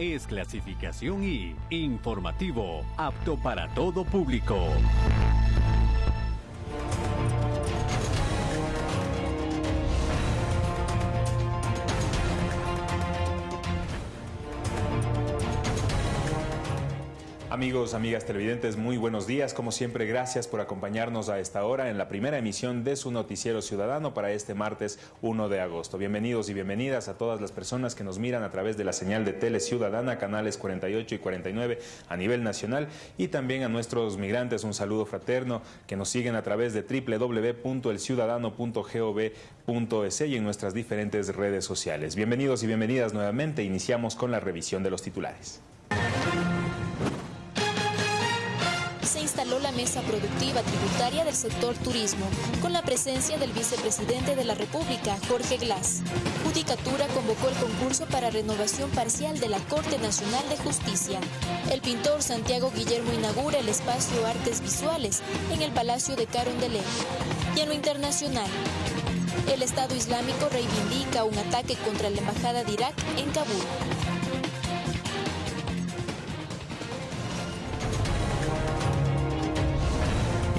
es clasificación I, informativo, apto para todo público. Amigos, amigas televidentes, muy buenos días. Como siempre, gracias por acompañarnos a esta hora en la primera emisión de su noticiero ciudadano para este martes 1 de agosto. Bienvenidos y bienvenidas a todas las personas que nos miran a través de la señal de Tele Ciudadana, canales 48 y 49 a nivel nacional y también a nuestros migrantes un saludo fraterno que nos siguen a través de www.elciudadano.gov.es y en nuestras diferentes redes sociales. Bienvenidos y bienvenidas nuevamente. Iniciamos con la revisión de los titulares. Mesa productiva tributaria del sector turismo, con la presencia del vicepresidente de la República, Jorge Glass. Judicatura convocó el concurso para renovación parcial de la Corte Nacional de Justicia. El pintor Santiago Guillermo inaugura el espacio Artes Visuales en el Palacio de Carondelet. Y en lo internacional, el Estado Islámico reivindica un ataque contra la Embajada de Irak en Kabul.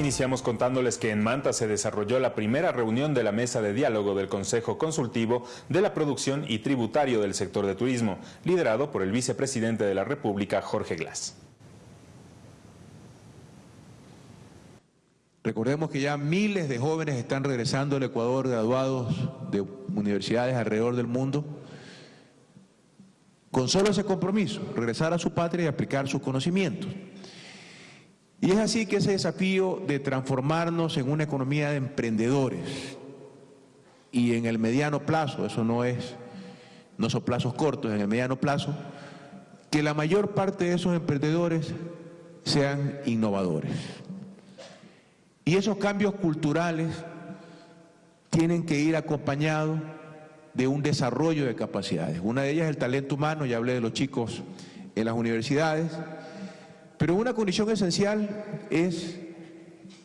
Iniciamos contándoles que en Manta se desarrolló la primera reunión de la mesa de diálogo del Consejo Consultivo de la Producción y Tributario del Sector de Turismo, liderado por el vicepresidente de la República, Jorge Glass. Recordemos que ya miles de jóvenes están regresando al Ecuador graduados de universidades alrededor del mundo con solo ese compromiso, regresar a su patria y aplicar sus conocimientos. Y es así que ese desafío de transformarnos en una economía de emprendedores y en el mediano plazo, eso no es, no son plazos cortos, en el mediano plazo, que la mayor parte de esos emprendedores sean innovadores. Y esos cambios culturales tienen que ir acompañados de un desarrollo de capacidades. Una de ellas es el talento humano, ya hablé de los chicos en las universidades, pero una condición esencial es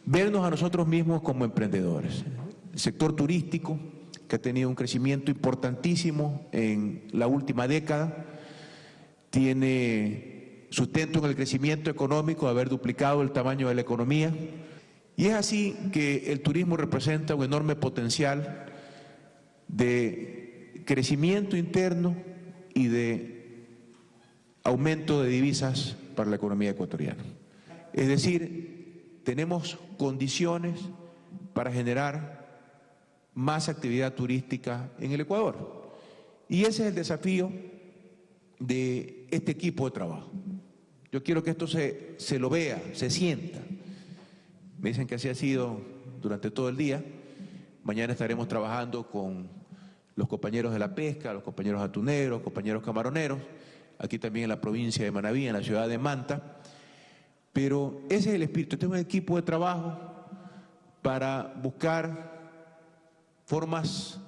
vernos a nosotros mismos como emprendedores. El sector turístico, que ha tenido un crecimiento importantísimo en la última década, tiene sustento en el crecimiento económico, haber duplicado el tamaño de la economía, y es así que el turismo representa un enorme potencial de crecimiento interno y de aumento de divisas para la economía ecuatoriana. Es decir, tenemos condiciones para generar más actividad turística en el Ecuador. Y ese es el desafío de este equipo de trabajo. Yo quiero que esto se, se lo vea, se sienta. Me dicen que así ha sido durante todo el día. Mañana estaremos trabajando con los compañeros de la pesca, los compañeros atuneros, compañeros camaroneros, aquí también en la provincia de Manaví, en la ciudad de Manta. Pero ese es el espíritu. Este es un equipo de trabajo para buscar formas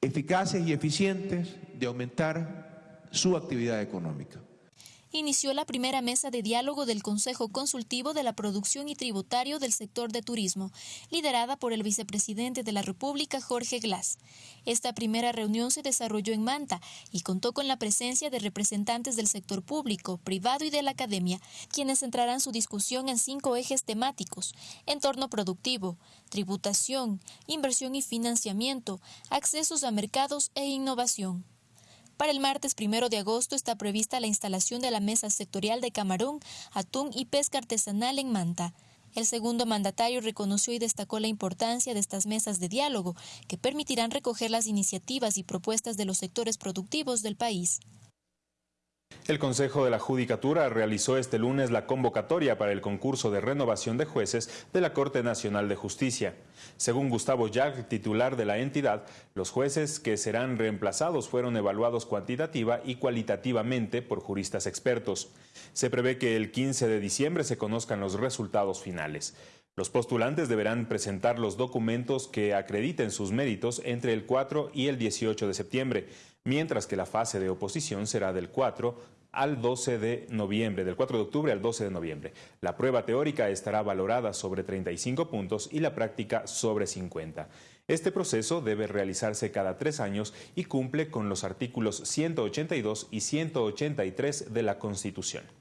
eficaces y eficientes de aumentar su actividad económica inició la primera mesa de diálogo del Consejo Consultivo de la Producción y Tributario del Sector de Turismo, liderada por el vicepresidente de la República, Jorge Glass. Esta primera reunión se desarrolló en Manta y contó con la presencia de representantes del sector público, privado y de la academia, quienes centrarán su discusión en cinco ejes temáticos, entorno productivo, tributación, inversión y financiamiento, accesos a mercados e innovación. Para el martes primero de agosto está prevista la instalación de la mesa sectorial de camarón, atún y pesca artesanal en Manta. El segundo mandatario reconoció y destacó la importancia de estas mesas de diálogo, que permitirán recoger las iniciativas y propuestas de los sectores productivos del país. El Consejo de la Judicatura realizó este lunes la convocatoria para el concurso de renovación de jueces de la Corte Nacional de Justicia. Según Gustavo Jack, titular de la entidad, los jueces que serán reemplazados fueron evaluados cuantitativa y cualitativamente por juristas expertos. Se prevé que el 15 de diciembre se conozcan los resultados finales. Los postulantes deberán presentar los documentos que acrediten sus méritos entre el 4 y el 18 de septiembre, mientras que la fase de oposición será del 4 al 12 de noviembre, del 4 de octubre al 12 de noviembre. La prueba teórica estará valorada sobre 35 puntos y la práctica sobre 50. Este proceso debe realizarse cada tres años y cumple con los artículos 182 y 183 de la Constitución.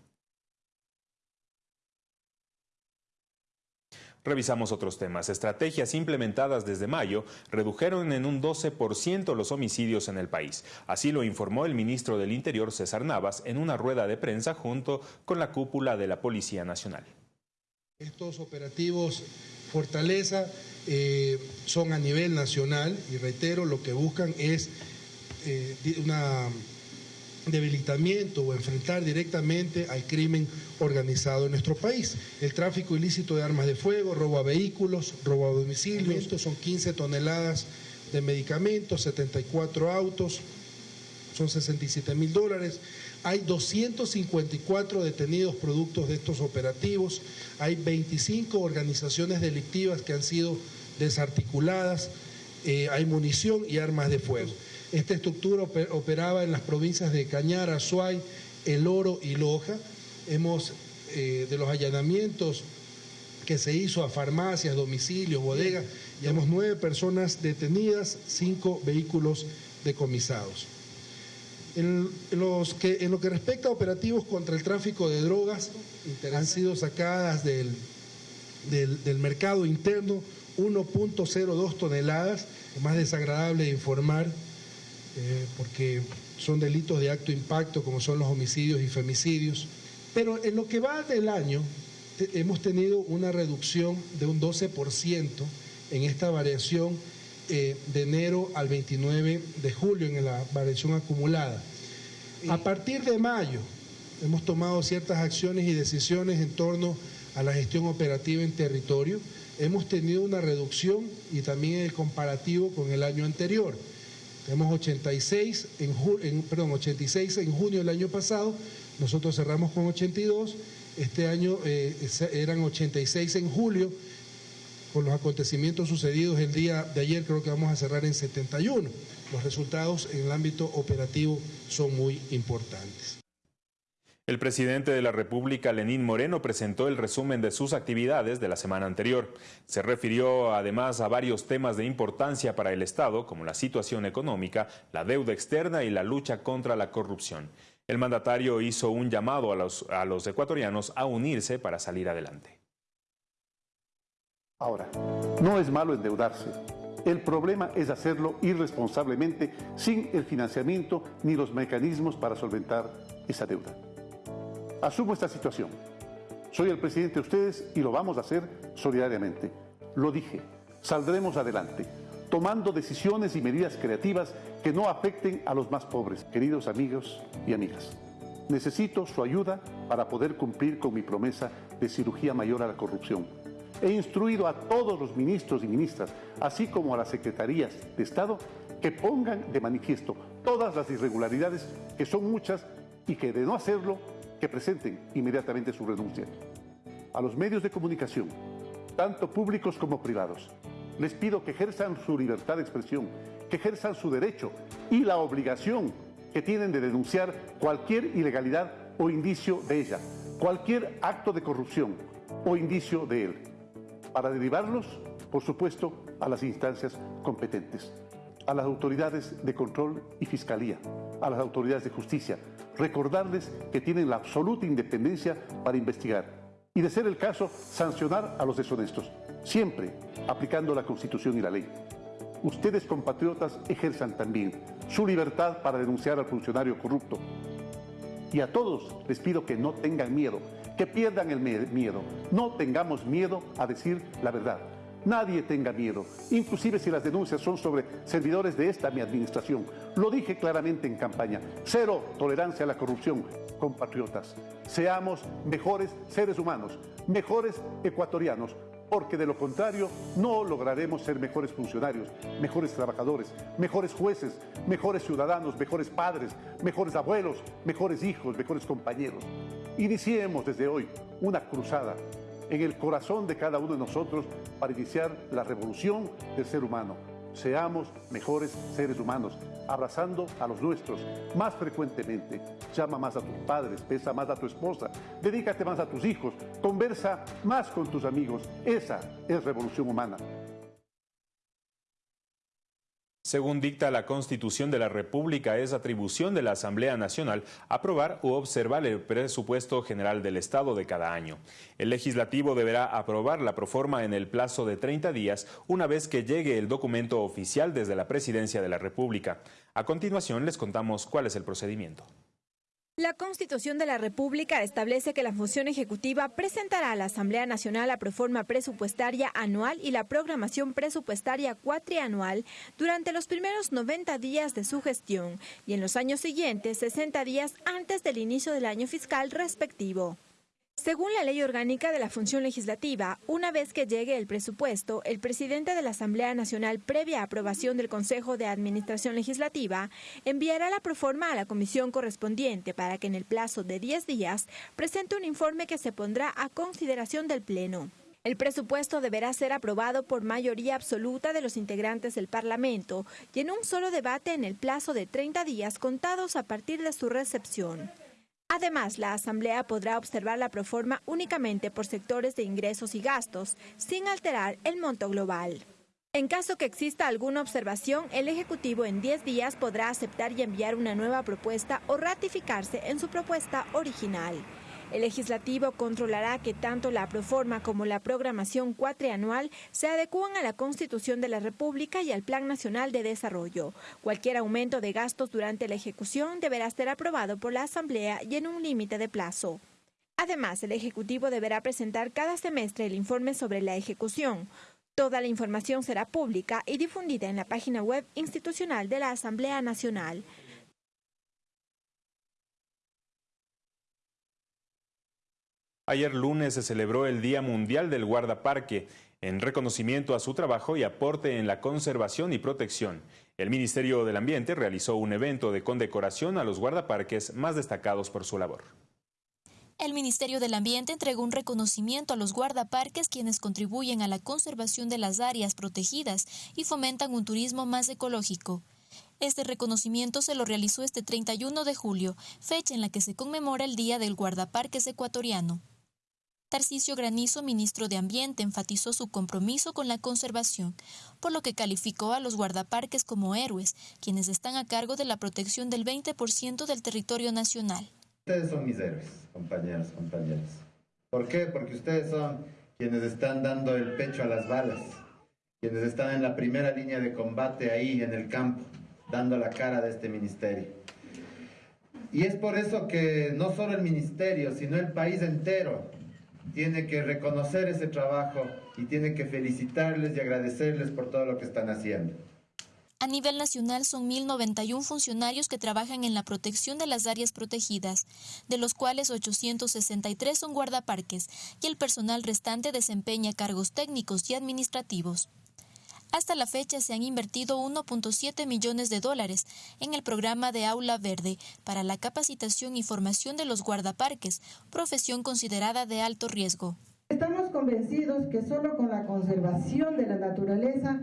Revisamos otros temas. Estrategias implementadas desde mayo redujeron en un 12% los homicidios en el país. Así lo informó el ministro del Interior, César Navas, en una rueda de prensa junto con la cúpula de la Policía Nacional. Estos operativos Fortaleza eh, son a nivel nacional y reitero, lo que buscan es eh, una debilitamiento o enfrentar directamente al crimen organizado en nuestro país. El tráfico ilícito de armas de fuego, robo a vehículos, robo a domicilios, estos son 15 toneladas de medicamentos, 74 autos, son 67 mil dólares. Hay 254 detenidos productos de estos operativos, hay 25 organizaciones delictivas que han sido desarticuladas, eh, hay munición y armas de fuego. Esta estructura operaba en las provincias de Cañar, Azuay, El Oro y Loja. Hemos, eh, de los allanamientos que se hizo a farmacias, domicilios, bodegas, llevamos nueve personas detenidas, cinco vehículos decomisados. En, los que, en lo que respecta a operativos contra el tráfico de drogas, han sido sacadas del, del, del mercado interno 1.02 toneladas, más desagradable de informar, eh, porque son delitos de acto impacto como son los homicidios y femicidios. Pero en lo que va del año hemos tenido una reducción de un 12% en esta variación eh, de enero al 29 de julio en la variación acumulada. A partir de mayo hemos tomado ciertas acciones y decisiones en torno a la gestión operativa en territorio. Hemos tenido una reducción y también el comparativo con el año anterior. Tenemos 86 en, perdón, 86 en junio del año pasado, nosotros cerramos con 82, este año eh, eran 86 en julio, con los acontecimientos sucedidos el día de ayer creo que vamos a cerrar en 71. Los resultados en el ámbito operativo son muy importantes. El presidente de la República, Lenín Moreno, presentó el resumen de sus actividades de la semana anterior. Se refirió además a varios temas de importancia para el Estado, como la situación económica, la deuda externa y la lucha contra la corrupción. El mandatario hizo un llamado a los, a los ecuatorianos a unirse para salir adelante. Ahora, no es malo endeudarse. El problema es hacerlo irresponsablemente sin el financiamiento ni los mecanismos para solventar esa deuda. Asumo esta situación. Soy el presidente de ustedes y lo vamos a hacer solidariamente. Lo dije, saldremos adelante, tomando decisiones y medidas creativas que no afecten a los más pobres, queridos amigos y amigas. Necesito su ayuda para poder cumplir con mi promesa de cirugía mayor a la corrupción. He instruido a todos los ministros y ministras, así como a las secretarías de Estado, que pongan de manifiesto todas las irregularidades, que son muchas, y que de no hacerlo que presenten inmediatamente su renuncia. A los medios de comunicación, tanto públicos como privados, les pido que ejerzan su libertad de expresión, que ejerzan su derecho y la obligación que tienen de denunciar cualquier ilegalidad o indicio de ella, cualquier acto de corrupción o indicio de él, para derivarlos, por supuesto, a las instancias competentes, a las autoridades de control y fiscalía, a las autoridades de justicia, recordarles que tienen la absoluta independencia para investigar y, de ser el caso, sancionar a los deshonestos, siempre aplicando la Constitución y la ley. Ustedes, compatriotas, ejerzan también su libertad para denunciar al funcionario corrupto. Y a todos les pido que no tengan miedo, que pierdan el miedo. No tengamos miedo a decir la verdad. Nadie tenga miedo, inclusive si las denuncias son sobre servidores de esta mi administración. Lo dije claramente en campaña. Cero tolerancia a la corrupción, compatriotas. Seamos mejores seres humanos, mejores ecuatorianos, porque de lo contrario no lograremos ser mejores funcionarios, mejores trabajadores, mejores jueces, mejores ciudadanos, mejores padres, mejores abuelos, mejores hijos, mejores compañeros. Iniciemos desde hoy una cruzada en el corazón de cada uno de nosotros para iniciar la revolución del ser humano. Seamos mejores seres humanos, abrazando a los nuestros más frecuentemente. Llama más a tus padres, besa más a tu esposa, dedícate más a tus hijos, conversa más con tus amigos. Esa es revolución humana. Según dicta la Constitución de la República, es atribución de la Asamblea Nacional aprobar u observar el presupuesto general del Estado de cada año. El legislativo deberá aprobar la proforma en el plazo de 30 días una vez que llegue el documento oficial desde la Presidencia de la República. A continuación les contamos cuál es el procedimiento. La Constitución de la República establece que la función ejecutiva presentará a la Asamblea Nacional la proforma presupuestaria anual y la programación presupuestaria cuatrianual durante los primeros 90 días de su gestión y en los años siguientes 60 días antes del inicio del año fiscal respectivo. Según la Ley Orgánica de la Función Legislativa, una vez que llegue el presupuesto, el presidente de la Asamblea Nacional, previa aprobación del Consejo de Administración Legislativa, enviará la proforma a la comisión correspondiente para que en el plazo de 10 días presente un informe que se pondrá a consideración del Pleno. El presupuesto deberá ser aprobado por mayoría absoluta de los integrantes del Parlamento y en un solo debate en el plazo de 30 días contados a partir de su recepción. Además, la Asamblea podrá observar la proforma únicamente por sectores de ingresos y gastos, sin alterar el monto global. En caso que exista alguna observación, el Ejecutivo en 10 días podrá aceptar y enviar una nueva propuesta o ratificarse en su propuesta original. El legislativo controlará que tanto la proforma como la programación cuatrianual se adecúan a la Constitución de la República y al Plan Nacional de Desarrollo. Cualquier aumento de gastos durante la ejecución deberá ser aprobado por la Asamblea y en un límite de plazo. Además, el Ejecutivo deberá presentar cada semestre el informe sobre la ejecución. Toda la información será pública y difundida en la página web institucional de la Asamblea Nacional. Ayer lunes se celebró el Día Mundial del Guardaparque en reconocimiento a su trabajo y aporte en la conservación y protección. El Ministerio del Ambiente realizó un evento de condecoración a los guardaparques más destacados por su labor. El Ministerio del Ambiente entregó un reconocimiento a los guardaparques quienes contribuyen a la conservación de las áreas protegidas y fomentan un turismo más ecológico. Este reconocimiento se lo realizó este 31 de julio, fecha en la que se conmemora el Día del Guardaparques Ecuatoriano. Tarcisio Granizo, ministro de Ambiente, enfatizó su compromiso con la conservación, por lo que calificó a los guardaparques como héroes, quienes están a cargo de la protección del 20% del territorio nacional. Ustedes son mis héroes, compañeros, compañeras. ¿Por qué? Porque ustedes son quienes están dando el pecho a las balas, quienes están en la primera línea de combate ahí en el campo, dando la cara de este ministerio. Y es por eso que no solo el ministerio, sino el país entero tiene que reconocer ese trabajo y tiene que felicitarles y agradecerles por todo lo que están haciendo. A nivel nacional son 1.091 funcionarios que trabajan en la protección de las áreas protegidas, de los cuales 863 son guardaparques y el personal restante desempeña cargos técnicos y administrativos. Hasta la fecha se han invertido 1.7 millones de dólares en el programa de Aula Verde para la capacitación y formación de los guardaparques, profesión considerada de alto riesgo. Estamos convencidos que solo con la conservación de la naturaleza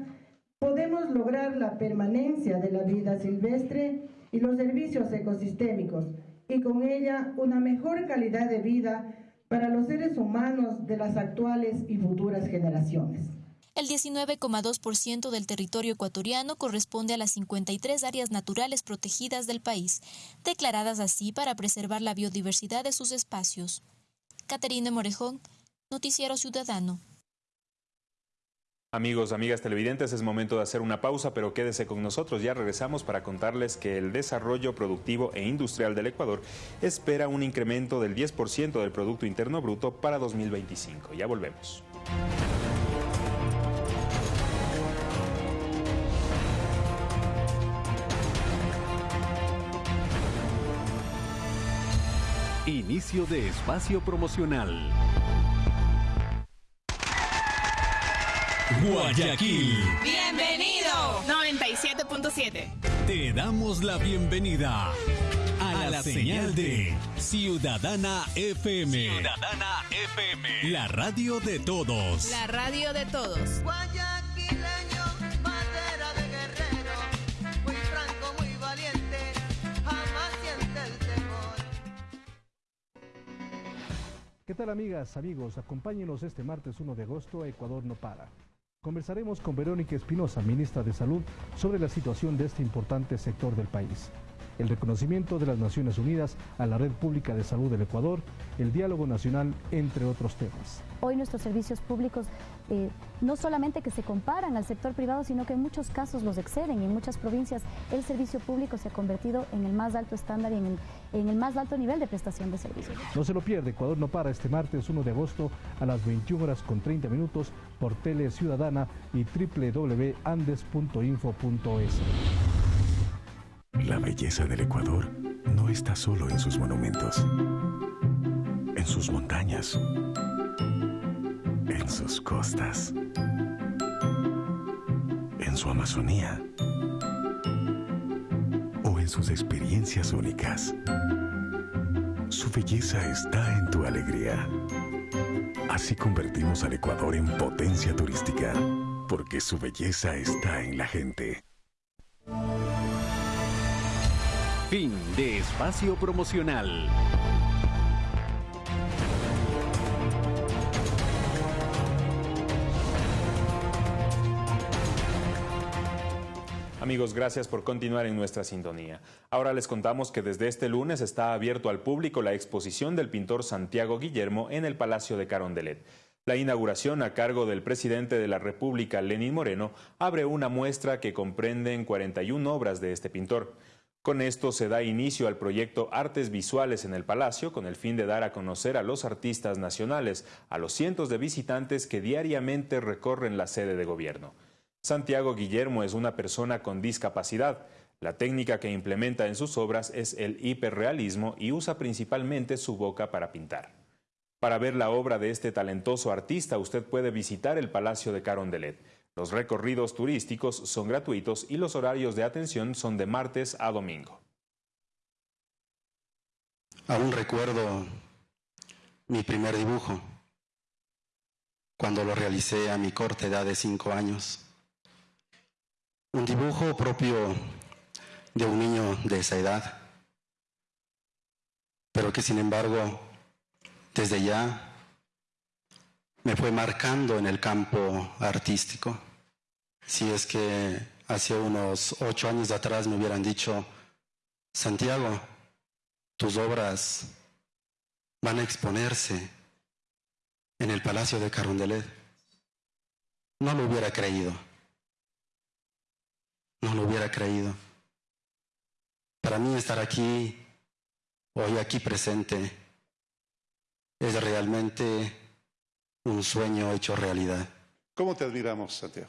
podemos lograr la permanencia de la vida silvestre y los servicios ecosistémicos y con ella una mejor calidad de vida para los seres humanos de las actuales y futuras generaciones. El 19,2% del territorio ecuatoriano corresponde a las 53 áreas naturales protegidas del país, declaradas así para preservar la biodiversidad de sus espacios. Caterina Morejón, Noticiero Ciudadano. Amigos, amigas televidentes, es momento de hacer una pausa, pero quédese con nosotros. Ya regresamos para contarles que el desarrollo productivo e industrial del Ecuador espera un incremento del 10% del Producto Interno Bruto para 2025. Ya volvemos. Inicio de espacio promocional. Guayaquil. Bienvenido. 97.7. Te damos la bienvenida a, la, señal, de Ciudadana FM. Ciudadana FM. La radio de todos. La radio de todos. ¿Qué tal amigas, amigos? Acompáñenos este martes 1 de agosto a Ecuador no para. Conversaremos con Verónica Espinosa, ministra de Salud, sobre la situación de este importante sector del país el reconocimiento de las Naciones Unidas a la Red Pública de Salud del Ecuador, el diálogo nacional, entre otros temas. Hoy nuestros servicios públicos eh, no solamente que se comparan al sector privado, sino que en muchos casos los exceden y en muchas provincias el servicio público se ha convertido en el más alto estándar y en el, en el más alto nivel de prestación de servicios. No se lo pierde, Ecuador no para este martes 1 de agosto a las 21 horas con 30 minutos por Tele Ciudadana y www.andes.info.es. La belleza del Ecuador no está solo en sus monumentos, en sus montañas, en sus costas, en su Amazonía o en sus experiencias únicas. Su belleza está en tu alegría. Así convertimos al Ecuador en potencia turística, porque su belleza está en la gente. De espacio promocional. Amigos, gracias por continuar en nuestra sintonía. Ahora les contamos que desde este lunes está abierto al público la exposición del pintor Santiago Guillermo en el Palacio de Carondelet. La inauguración a cargo del presidente de la República, Lenín Moreno, abre una muestra que comprende en 41 obras de este pintor. Con esto se da inicio al proyecto Artes Visuales en el Palacio con el fin de dar a conocer a los artistas nacionales, a los cientos de visitantes que diariamente recorren la sede de gobierno. Santiago Guillermo es una persona con discapacidad. La técnica que implementa en sus obras es el hiperrealismo y usa principalmente su boca para pintar. Para ver la obra de este talentoso artista usted puede visitar el Palacio de Carondelet. Los recorridos turísticos son gratuitos y los horarios de atención son de martes a domingo. Aún recuerdo mi primer dibujo, cuando lo realicé a mi corta edad de cinco años. Un dibujo propio de un niño de esa edad, pero que sin embargo, desde ya me fue marcando en el campo artístico. Si es que hace unos ocho años atrás me hubieran dicho, Santiago, tus obras van a exponerse en el Palacio de Carondelet, no lo hubiera creído. No lo hubiera creído. Para mí estar aquí, hoy aquí presente, es realmente un sueño hecho realidad. ¿Cómo te admiramos, Santiago?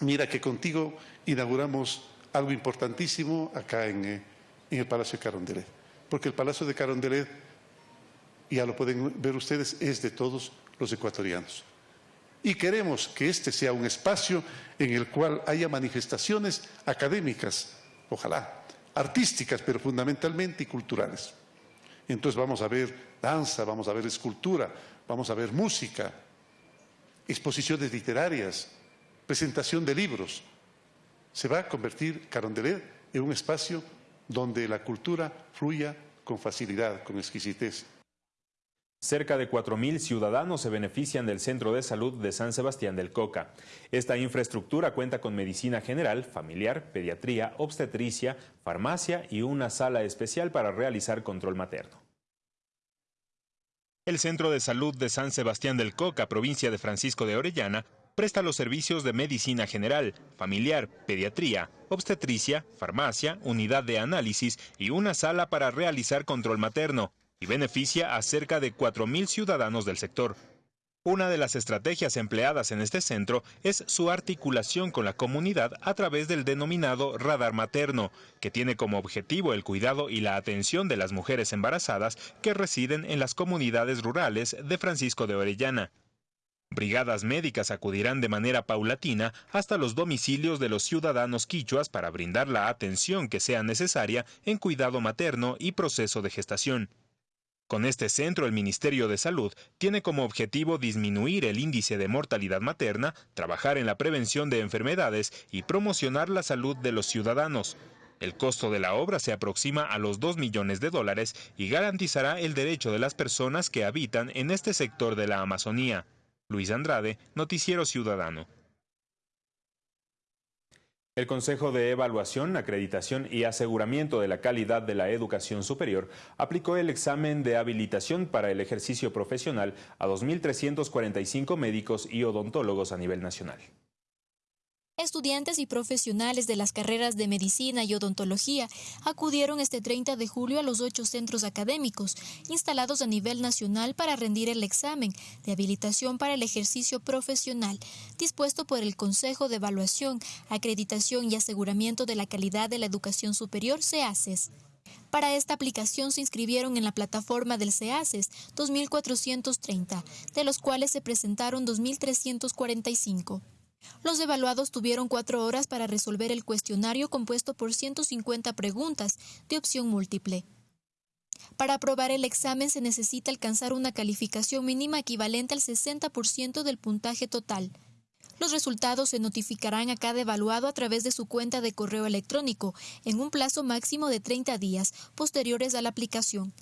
Mira que contigo inauguramos algo importantísimo acá en, eh, el Palacio de Carondelet, porque el Palacio de Carondelet, ya lo pueden ver ustedes, es de todos los ecuatorianos. Y queremos que este sea un espacio en el cual haya manifestaciones académicas, ojalá, artísticas, pero fundamentalmente y culturales. Entonces vamos a ver danza, vamos a ver escultura, vamos a ver música, exposiciones literarias, presentación de libros. Se va a convertir Carondelet en un espacio donde la cultura fluya con facilidad, con exquisitez. Cerca de 4.000 ciudadanos se benefician del Centro de Salud de San Sebastián del Coca. Esta infraestructura cuenta con medicina general, familiar, pediatría, obstetricia, farmacia y una sala especial para realizar control materno. El Centro de Salud de San Sebastián del Coca, provincia de Francisco de Orellana, presta los servicios de medicina general, familiar, pediatría, obstetricia, farmacia, unidad de análisis y una sala para realizar control materno, y beneficia a cerca de 4.000 ciudadanos del sector. Una de las estrategias empleadas en este centro es su articulación con la comunidad a través del denominado radar materno, que tiene como objetivo el cuidado y la atención de las mujeres embarazadas que residen en las comunidades rurales de Francisco de Orellana. Brigadas médicas acudirán de manera paulatina hasta los domicilios de los ciudadanos quichuas para brindar la atención que sea necesaria en cuidado materno y proceso de gestación. Con este centro, el Ministerio de Salud tiene como objetivo disminuir el índice de mortalidad materna, trabajar en la prevención de enfermedades y promocionar la salud de los ciudadanos. El costo de la obra se aproxima a los 2 millones de dólares y garantizará el derecho de las personas que habitan en este sector de la Amazonía. Luis Andrade, Noticiero Ciudadano. El Consejo de Evaluación, Acreditación y Aseguramiento de la Calidad de la Educación Superior aplicó el examen de habilitación para el ejercicio profesional a 2.345 médicos y odontólogos a nivel nacional. Estudiantes y profesionales de las carreras de medicina y odontología acudieron este 30 de julio a los ocho centros académicos instalados a nivel nacional para rendir el examen de habilitación para el ejercicio profesional dispuesto por el Consejo de Evaluación, Acreditación y Aseguramiento de la Calidad de la Educación Superior, CEACES. Para esta aplicación se inscribieron en la plataforma del CEACES 2.430, de los cuales se presentaron 2.345. Los evaluados tuvieron cuatro horas para resolver el cuestionario compuesto por 150 preguntas de opción múltiple. Para aprobar el examen se necesita alcanzar una calificación mínima equivalente al 60% del puntaje total. Los resultados se notificarán a cada evaluado a través de su cuenta de correo electrónico en un plazo máximo de 30 días posteriores a la aplicación.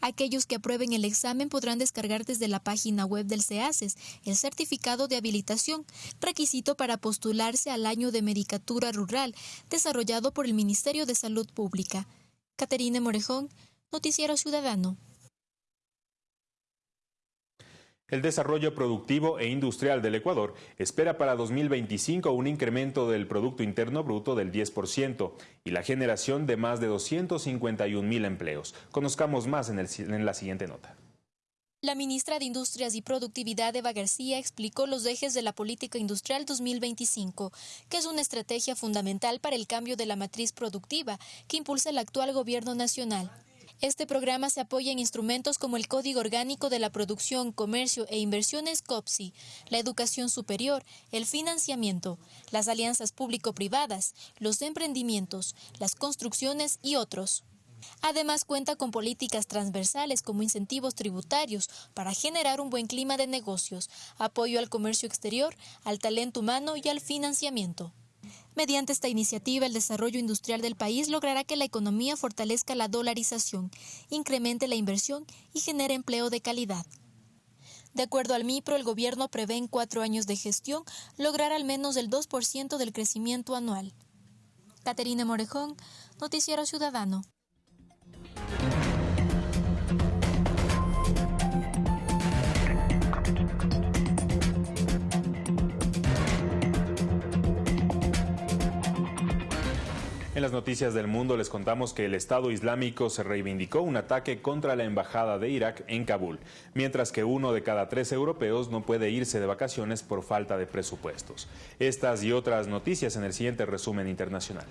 Aquellos que aprueben el examen podrán descargar desde la página web del CEACES el certificado de habilitación, requisito para postularse al año de Medicatura Rural, desarrollado por el Ministerio de Salud Pública. Caterine Morejón, Noticiero Ciudadano. El desarrollo productivo e industrial del Ecuador espera para 2025 un incremento del Producto Interno Bruto del 10% y la generación de más de 251 mil empleos. Conozcamos más en, en la siguiente nota. La ministra de Industrias y Productividad, Eva García, explicó los ejes de la Política Industrial 2025, que es una estrategia fundamental para el cambio de la matriz productiva que impulsa el actual Gobierno Nacional. Este programa se apoya en instrumentos como el Código Orgánico de la Producción, Comercio e Inversiones COPSI, la educación superior, el financiamiento, las alianzas público-privadas, los emprendimientos, las construcciones y otros. Además cuenta con políticas transversales como incentivos tributarios para generar un buen clima de negocios, apoyo al comercio exterior, al talento humano y al financiamiento. Mediante esta iniciativa, el desarrollo industrial del país logrará que la economía fortalezca la dolarización, incremente la inversión y genere empleo de calidad. De acuerdo al MIPRO, el gobierno prevé en cuatro años de gestión lograr al menos el 2% del crecimiento anual. Caterina Morejón, Noticiero Ciudadano. En las noticias del mundo les contamos que el Estado Islámico se reivindicó un ataque contra la Embajada de Irak en Kabul, mientras que uno de cada tres europeos no puede irse de vacaciones por falta de presupuestos. Estas y otras noticias en el siguiente resumen internacional.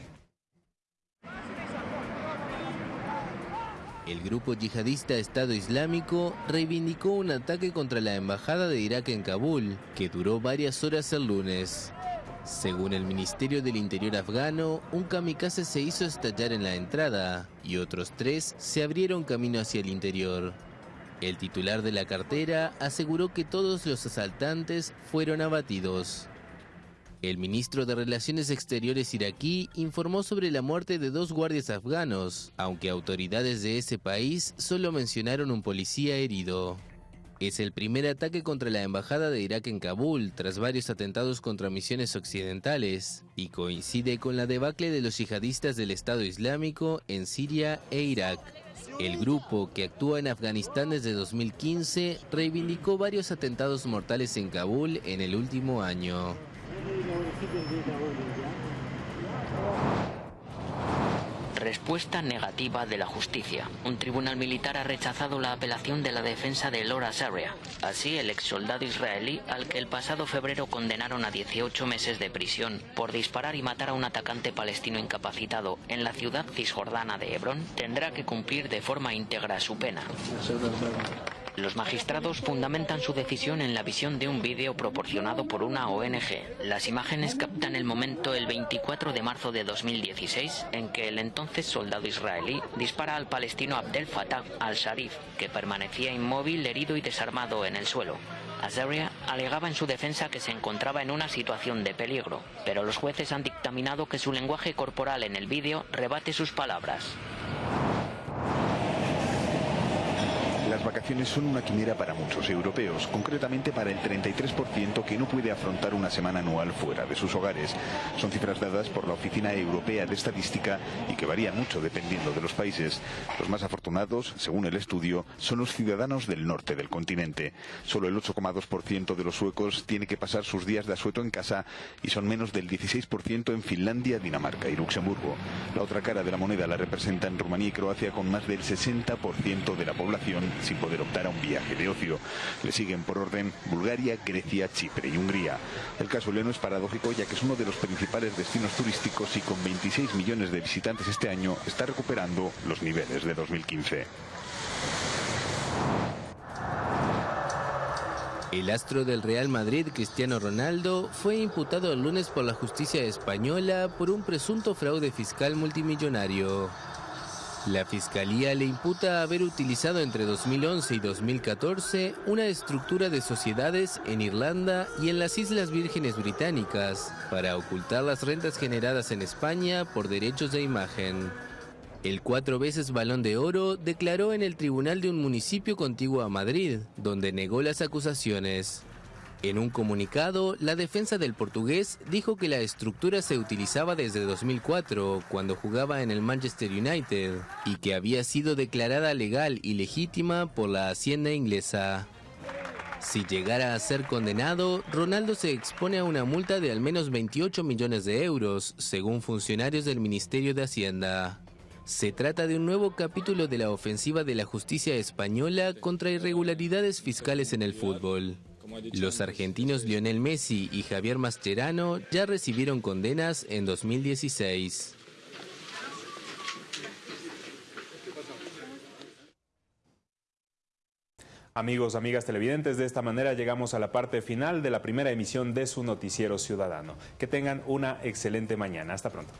El grupo yihadista Estado Islámico reivindicó un ataque contra la Embajada de Irak en Kabul, que duró varias horas el lunes. Según el Ministerio del Interior afgano, un kamikaze se hizo estallar en la entrada y otros tres se abrieron camino hacia el interior. El titular de la cartera aseguró que todos los asaltantes fueron abatidos. El ministro de Relaciones Exteriores iraquí informó sobre la muerte de dos guardias afganos, aunque autoridades de ese país solo mencionaron un policía herido. Es el primer ataque contra la embajada de Irak en Kabul tras varios atentados contra misiones occidentales y coincide con la debacle de los yihadistas del Estado Islámico en Siria e Irak. El grupo, que actúa en Afganistán desde 2015, reivindicó varios atentados mortales en Kabul en el último año. Respuesta negativa de la justicia. Un tribunal militar ha rechazado la apelación de la defensa de Laura Saria. Así, el ex soldado israelí, al que el pasado febrero condenaron a 18 meses de prisión por disparar y matar a un atacante palestino incapacitado en la ciudad cisjordana de Hebrón, tendrá que cumplir de forma íntegra su pena. Los magistrados fundamentan su decisión en la visión de un vídeo proporcionado por una ONG. Las imágenes captan el momento el 24 de marzo de 2016 en que el entonces soldado israelí dispara al palestino Abdel Fattah al-Sharif, que permanecía inmóvil, herido y desarmado en el suelo. Azaria alegaba en su defensa que se encontraba en una situación de peligro, pero los jueces han dictaminado que su lenguaje corporal en el vídeo rebate sus palabras. Las vacaciones son una quimera para muchos europeos, concretamente para el 33% que no puede afrontar una semana anual fuera de sus hogares. Son cifras dadas por la Oficina Europea de Estadística y que varían mucho dependiendo de los países. Los más afortunados, según el estudio, son los ciudadanos del norte del continente. Solo el 8,2% de los suecos tiene que pasar sus días de asueto en casa y son menos del 16% en Finlandia, Dinamarca y Luxemburgo. La otra cara de la moneda la representan Rumanía y Croacia con más del 60% de la población sin poder optar a un viaje de ocio. Le siguen por orden Bulgaria, Grecia, Chipre y Hungría. El caso Leno es paradójico ya que es uno de los principales destinos turísticos y con 26 millones de visitantes este año está recuperando los niveles de 2015. El astro del Real Madrid, Cristiano Ronaldo, fue imputado el lunes por la justicia española por un presunto fraude fiscal multimillonario. La fiscalía le imputa haber utilizado entre 2011 y 2014 una estructura de sociedades en Irlanda y en las Islas Vírgenes Británicas para ocultar las rentas generadas en España por derechos de imagen. El cuatro veces balón de oro declaró en el tribunal de un municipio contiguo a Madrid, donde negó las acusaciones. En un comunicado, la defensa del portugués dijo que la estructura se utilizaba desde 2004, cuando jugaba en el Manchester United, y que había sido declarada legal y legítima por la Hacienda inglesa. Si llegara a ser condenado, Ronaldo se expone a una multa de al menos 28 millones de euros, según funcionarios del Ministerio de Hacienda. Se trata de un nuevo capítulo de la ofensiva de la justicia española contra irregularidades fiscales en el fútbol. Los argentinos Lionel Messi y Javier Mascherano ya recibieron condenas en 2016. Amigos, amigas televidentes, de esta manera llegamos a la parte final de la primera emisión de su noticiero ciudadano. Que tengan una excelente mañana. Hasta pronto.